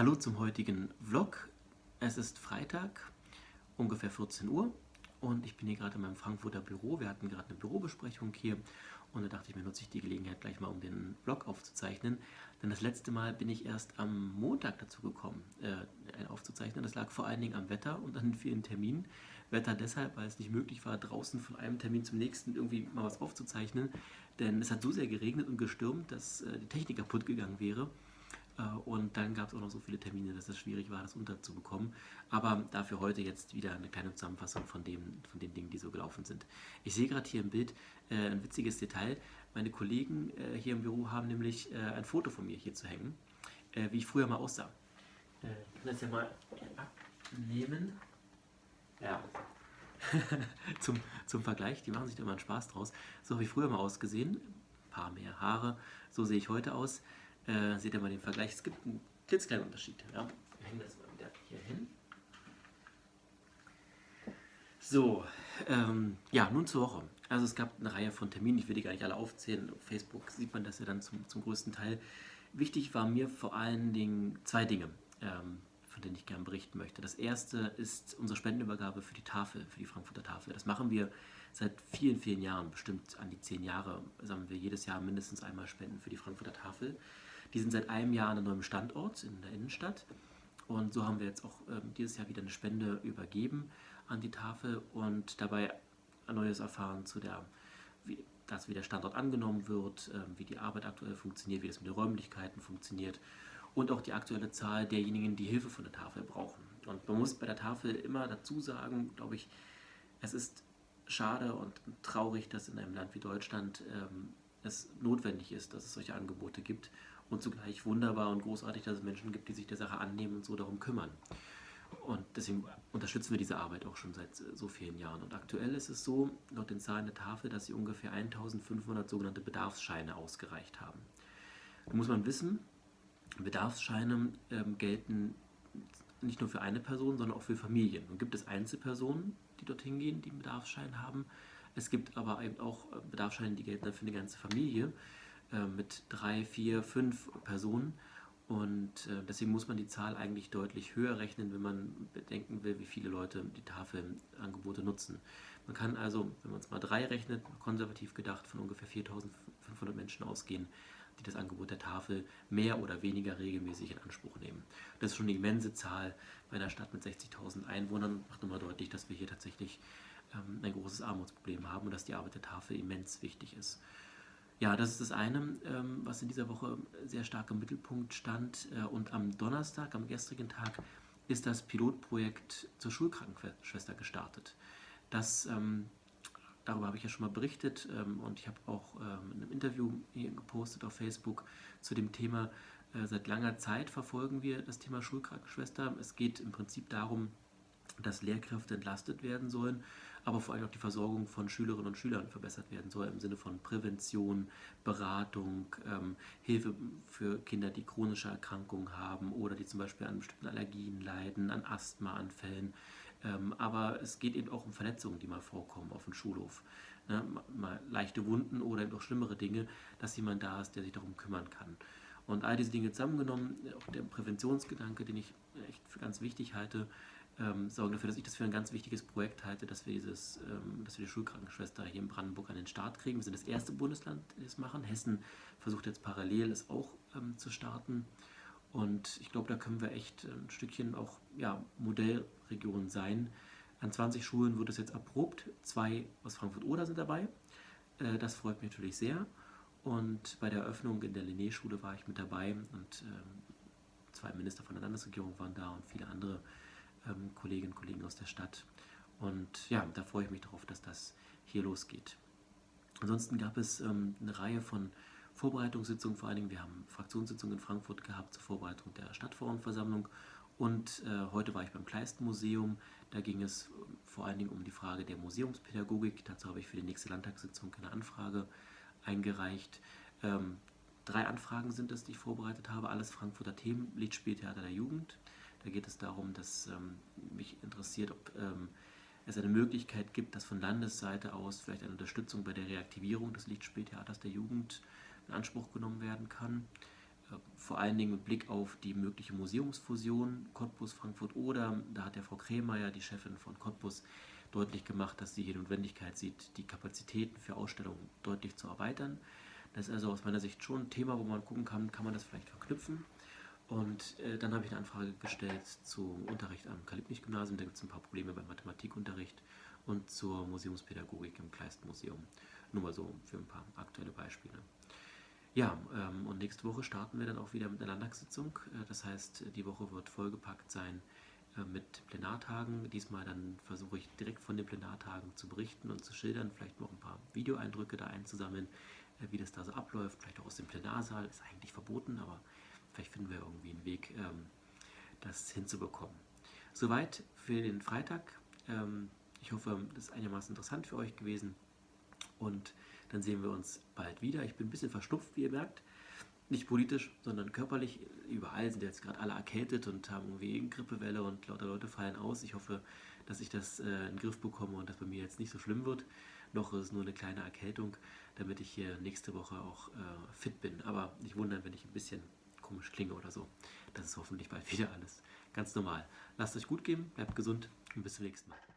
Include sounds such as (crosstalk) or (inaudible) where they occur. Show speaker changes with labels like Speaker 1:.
Speaker 1: Hallo zum heutigen Vlog. Es ist Freitag, ungefähr 14 Uhr und ich bin hier gerade in meinem Frankfurter Büro. Wir hatten gerade eine Bürobesprechung hier und da dachte ich mir, nutze ich die Gelegenheit gleich mal, um den Vlog aufzuzeichnen. Denn das letzte Mal bin ich erst am Montag dazu gekommen, äh, aufzuzeichnen. Das lag vor allen Dingen am Wetter und an vielen Terminen. Wetter deshalb, weil es nicht möglich war, draußen von einem Termin zum nächsten irgendwie mal was aufzuzeichnen. Denn es hat so sehr geregnet und gestürmt, dass äh, die Technik kaputt gegangen wäre. Äh, und dann gab es auch noch so viele Termine, dass es schwierig war, das unterzubekommen. Aber dafür heute jetzt wieder eine kleine Zusammenfassung von, dem, von den Dingen, die so gelaufen sind. Ich sehe gerade hier im Bild äh, ein witziges Detail. Meine Kollegen äh, hier im Büro haben nämlich äh, ein Foto von mir hier zu hängen, äh, wie ich früher mal aussah. Äh, ich kann das ja mal abnehmen. Ja. (laughs) zum, zum Vergleich, die machen sich da immer einen Spaß draus. So habe ich früher mal ausgesehen. Ein paar mehr Haare. So sehe ich heute aus. Äh, seht ihr mal den Vergleich. Es gibt einen klitzekleinen Unterschied. Ja? Wir hängen das mal wieder hier hin. So, ähm, ja, nun zur Woche. Also es gab eine Reihe von Terminen, ich will die gar nicht alle aufzählen. Auf Facebook sieht man das ja dann zum, zum größten Teil. Wichtig war mir vor allen Dingen zwei Dinge, ähm, von denen ich gerne berichten möchte. Das erste ist unsere Spendenübergabe für die Tafel, für die Frankfurter Tafel. Das machen wir seit vielen, vielen Jahren, bestimmt an die zehn Jahre, sammeln wir jedes Jahr mindestens einmal Spenden für die Frankfurter Tafel. Die sind seit einem Jahr an einem neuen Standort in der Innenstadt. Und so haben wir jetzt auch ähm, dieses Jahr wieder eine Spende übergeben an die Tafel und dabei ein neues erfahren zu der, wie, dass wie der Standort angenommen wird, ähm, wie die Arbeit aktuell funktioniert, wie das mit den Räumlichkeiten funktioniert und auch die aktuelle Zahl derjenigen, die Hilfe von der Tafel brauchen. Und man muss bei der Tafel immer dazu sagen, glaube ich, es ist schade und traurig, dass in einem Land wie Deutschland ähm, es notwendig ist, dass es solche Angebote gibt und zugleich wunderbar und großartig, dass es Menschen gibt, die sich der Sache annehmen und so darum kümmern. Und deswegen unterstützen wir diese Arbeit auch schon seit so vielen Jahren. Und aktuell ist es so, laut den Zahlen der Tafel, dass sie ungefähr 1500 sogenannte Bedarfsscheine ausgereicht haben. Da muss man wissen, Bedarfsscheine ähm, gelten nicht nur für eine Person, sondern auch für Familien. Und gibt es Einzelpersonen, die dorthin gehen, die einen Bedarfsschein haben. Es gibt aber eben auch Bedarfsscheine, die gelten dann für eine ganze Familie. Äh, mit drei, vier, fünf Personen. Und äh, deswegen muss man die Zahl eigentlich deutlich höher rechnen, wenn man bedenken will, wie viele Leute die Tafelangebote nutzen. Man kann also, wenn man es mal drei rechnet, konservativ gedacht, von ungefähr 4500 Menschen ausgehen, die das Angebot der Tafel mehr oder weniger regelmäßig in Anspruch nehmen. Das ist schon eine immense Zahl bei einer Stadt mit 60.000 Einwohnern. Macht nochmal deutlich, dass wir hier tatsächlich ähm, ein großes Armutsproblem haben und dass die Arbeit der Tafel immens wichtig ist. Ja, das ist das eine, ähm, was in dieser Woche sehr stark im Mittelpunkt stand. Äh, und am Donnerstag, am gestrigen Tag, ist das Pilotprojekt zur Schulkrankenschwester gestartet. Das, ähm, darüber habe ich ja schon mal berichtet ähm, und ich habe auch in einem Interview hier gepostet auf Facebook zu dem Thema. Äh, seit langer Zeit verfolgen wir das Thema Schulkrankenschwester. Es geht im Prinzip darum, dass Lehrkräfte entlastet werden sollen aber vor allem auch die Versorgung von Schülerinnen und Schülern verbessert werden soll, im Sinne von Prävention, Beratung, ähm, Hilfe für Kinder, die chronische Erkrankungen haben oder die zum Beispiel an bestimmten Allergien leiden, an Asthmaanfällen. Ähm, aber es geht eben auch um Verletzungen, die mal vorkommen auf dem Schulhof. Ne? Mal leichte Wunden oder eben auch schlimmere Dinge, dass jemand da ist, der sich darum kümmern kann. Und all diese Dinge zusammengenommen, auch der Präventionsgedanke, den ich echt für ganz wichtig halte, ähm, sorgen dafür, dass ich das für ein ganz wichtiges Projekt halte, dass wir, dieses, ähm, dass wir die Schulkrankenschwester hier in Brandenburg an den Start kriegen. Wir sind das erste Bundesland, die das machen. Hessen versucht jetzt parallel es auch ähm, zu starten. Und ich glaube, da können wir echt ein Stückchen auch ja, Modellregion sein. An 20 Schulen wird es jetzt erprobt. Zwei aus Frankfurt-Oder sind dabei. Äh, das freut mich natürlich sehr. Und bei der Eröffnung in der Linné-Schule war ich mit dabei und ähm, zwei Minister von der Landesregierung waren da und viele andere ähm, Kolleginnen und Kollegen aus der Stadt. Und ja, da freue ich mich darauf, dass das hier losgeht. Ansonsten gab es ähm, eine Reihe von Vorbereitungssitzungen, vor allen Dingen, wir haben Fraktionssitzungen in Frankfurt gehabt zur Vorbereitung der Stadtverordnetenversammlung und äh, heute war ich beim Kleisten-Museum. Da ging es ähm, vor allen Dingen um die Frage der Museumspädagogik. Dazu habe ich für die nächste Landtagssitzung eine Anfrage eingereicht. Ähm, drei Anfragen sind es, die ich vorbereitet habe. Alles Frankfurter Themen, Liedspieltheater der Jugend, da geht es darum, dass ähm, mich interessiert, ob ähm, es eine Möglichkeit gibt, dass von Landesseite aus vielleicht eine Unterstützung bei der Reaktivierung des Lichtspieltheaters der Jugend in Anspruch genommen werden kann. äh, vor allen Dingen mit Blick auf die mögliche Museumsfusion Cottbus-Frankfurt oder da hat der Frau Kremeyer, die Chefin von Cottbus, deutlich gemacht, dass sie die Notwendigkeit sieht, die Kapazitäten für Ausstellungen deutlich zu erweitern. Das ist also aus meiner Sicht schon ein Thema, wo man gucken kann, kann man das vielleicht verknüpfen. Und äh, dann habe ich eine Anfrage gestellt zum Unterricht am Kalibnich-Gymnasium. Da gibt es ein paar Probleme beim Mathematikunterricht und zur Museumspädagogik im Kleistmuseum. Nur mal so für ein paar aktuelle Beispiele. Ja, ähm, und nächste Woche starten wir dann auch wieder mit einer Landtagssitzung. Äh, das heißt, die Woche wird vollgepackt sein äh, mit Plenartagen. Diesmal dann versuche ich direkt von den Plenartagen zu berichten und zu schildern, vielleicht noch ein paar Videoeindrücke da einzusammeln, äh, wie das da so abläuft, vielleicht auch aus dem Plenarsaal. Ist eigentlich verboten, aber Vielleicht finden wir irgendwie einen Weg, ähm, das hinzubekommen. Soweit für den Freitag. Ähm, ich hoffe, das ist einigermaßen interessant für euch gewesen. Und dann sehen wir uns bald wieder. Ich bin ein bisschen verschnupft, wie ihr merkt. Nicht politisch, sondern körperlich. Überall sind jetzt gerade alle erkältet und haben irgendwie eine Grippewelle und lauter Leute fallen aus. Ich hoffe, dass ich das äh, in den Griff bekomme und dass bei mir jetzt nicht so schlimm wird. Noch ist es nur eine kleine Erkältung, damit ich hier nächste Woche auch äh, fit bin. Aber nicht wundern, wenn ich ein bisschen komisch klinge oder so. Das ist hoffentlich bald (laughs) wieder alles ganz normal. Lasst euch gut gehen, bleibt gesund und bis zum nächsten Mal.